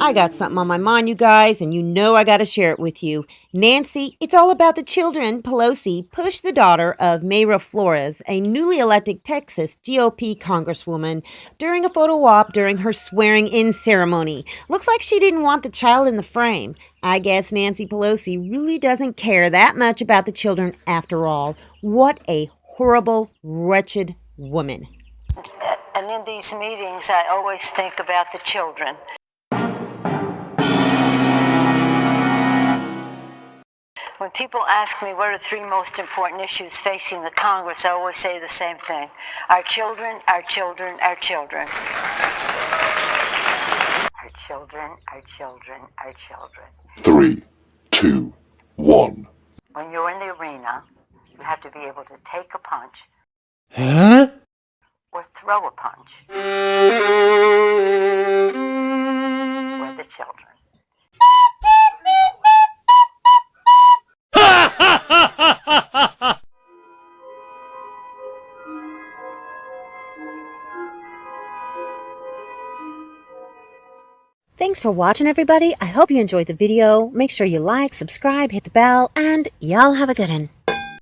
I got something on my mind, you guys, and you know I got to share it with you. Nancy, it's all about the children. Pelosi pushed the daughter of Mayra Flores, a newly elected Texas GOP congresswoman, during a photo op during her swearing in ceremony. Looks like she didn't want the child in the frame. I guess Nancy Pelosi really doesn't care that much about the children after all. What a horrible, wretched woman. And in these meetings, I always think about the children. When people ask me what are the three most important issues facing the Congress, I always say the same thing our children, our children, our children. Our children, our children, our children. Three, two, one. When you're in the arena, you have to be able to take a punch Huh? or throw a punch for the children. Thanks for watching, everybody. I hope you enjoyed the video. Make sure you like, subscribe, hit the bell, and y'all have a good one.